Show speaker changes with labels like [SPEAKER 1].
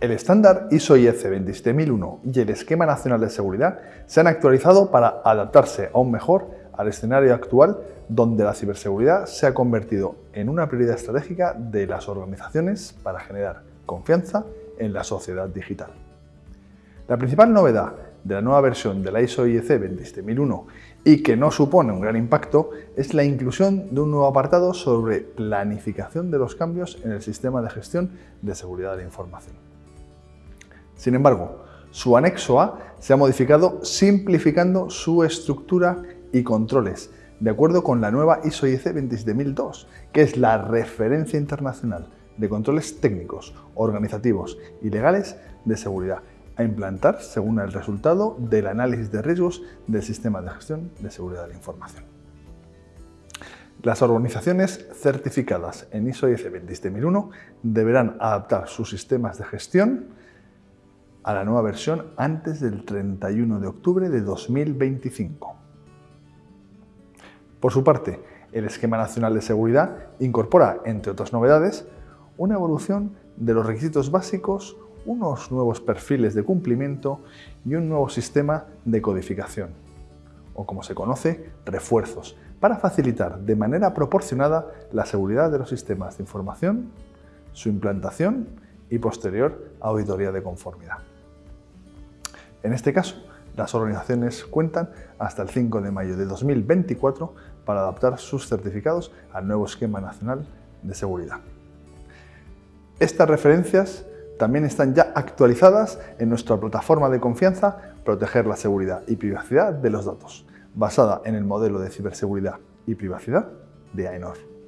[SPEAKER 1] El estándar ISO IEC 27001 y el Esquema Nacional de Seguridad se han actualizado para adaptarse aún mejor al escenario actual donde la ciberseguridad se ha convertido en una prioridad estratégica de las organizaciones para generar confianza en la sociedad digital. La principal novedad de la nueva versión de la ISO IEC 27001 y que no supone un gran impacto es la inclusión de un nuevo apartado sobre planificación de los cambios en el sistema de gestión de seguridad de la información. Sin embargo, su anexo A se ha modificado simplificando su estructura y controles, de acuerdo con la nueva ISO IEC 27002, que es la referencia internacional de controles técnicos, organizativos y legales de seguridad a implantar según el resultado del análisis de riesgos del sistema de gestión de seguridad de la información. Las organizaciones certificadas en ISO IEC 27001 deberán adaptar sus sistemas de gestión a la nueva versión antes del 31 de octubre de 2025. Por su parte, el Esquema Nacional de Seguridad incorpora, entre otras novedades, una evolución de los requisitos básicos, unos nuevos perfiles de cumplimiento y un nuevo sistema de codificación, o como se conoce, refuerzos, para facilitar de manera proporcionada la seguridad de los sistemas de información, su implantación y posterior auditoría de conformidad. En este caso, las organizaciones cuentan hasta el 5 de mayo de 2024 para adaptar sus certificados al nuevo Esquema Nacional de Seguridad. Estas referencias también están ya actualizadas en nuestra plataforma de confianza Proteger la seguridad y privacidad de los datos, basada en el modelo de ciberseguridad y privacidad de AENOR.